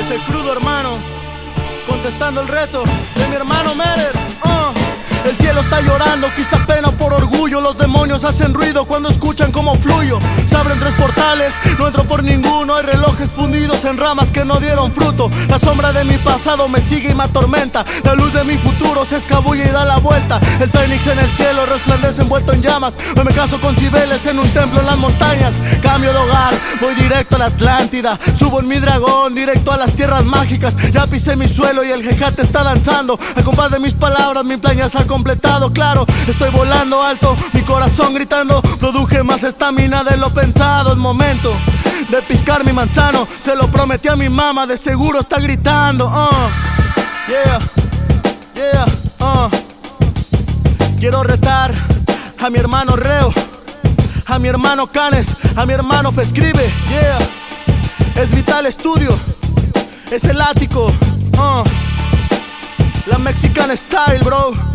Es el crudo hermano, contestando el reto de mi hermano Mered. Uh. El cielo está llorando, quizá pena orgullo. Los demonios hacen ruido cuando escuchan cómo fluyo. Se abren tres portales, no entro por ninguno. Hay relojes fundidos en ramas que no dieron fruto. La sombra de mi pasado me sigue y me atormenta. La luz de mi futuro se escabulle y da la vuelta. El fénix en el cielo resplandece envuelto en llamas. Hoy me caso con Cibeles en un templo en las montañas. Cambio de hogar, voy directo a la Atlántida. Subo en mi dragón, directo a las tierras mágicas. Ya pisé mi suelo y el jejate está danzando. Al compás de mis palabras, mi plan ya se ha completado, claro. Estoy volando alto, mi corazón gritando. Produje más estamina de lo pensado. Es momento de piscar mi manzano. Se lo prometí a mi mamá, de seguro está gritando. Uh. Yeah, yeah, uh. Quiero retar a mi hermano Reo, a mi hermano Canes, a mi hermano Fescribe. Yeah, es Vital Studio, es el ático. Uh. La Mexican Style, bro.